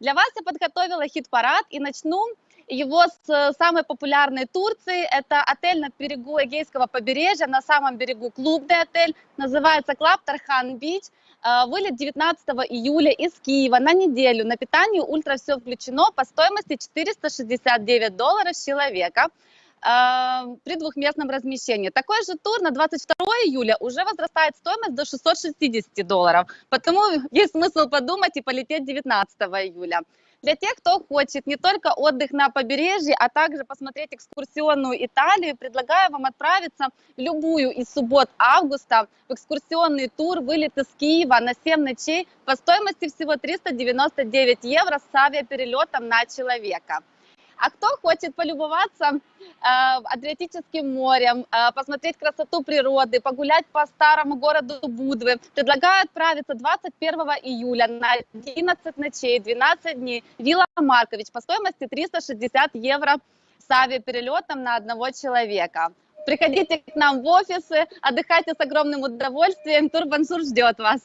Для вас я подготовила хит-парад и начну его с э, самой популярной Турции. Это отель на берегу Эгейского побережья, на самом берегу клубный отель. Называется Club Tarhan Beach. Э, вылет 19 июля из Киева на неделю. На питание ультра все включено по стоимости 469 долларов с человека при двухместном размещении. Такой же тур на 22 июля уже возрастает стоимость до 660 долларов, потому есть смысл подумать и полететь 19 июля. Для тех, кто хочет не только отдых на побережье, а также посмотреть экскурсионную Италию, предлагаю вам отправиться в любую из суббот августа в экскурсионный тур вылет из Киева на 7 ночей по стоимости всего 399 евро с авиаперелетом на человека. А кто хочет полюбоваться э, Адриатическим морем, э, посмотреть красоту природы, погулять по старому городу Будвы, предлагаю отправиться 21 июля на 11 ночей, 12 дней. Вилла Маркович по стоимости 360 евро с авиаперелетом на одного человека. Приходите к нам в офисы, отдыхайте с огромным удовольствием. Турбансур ждет вас.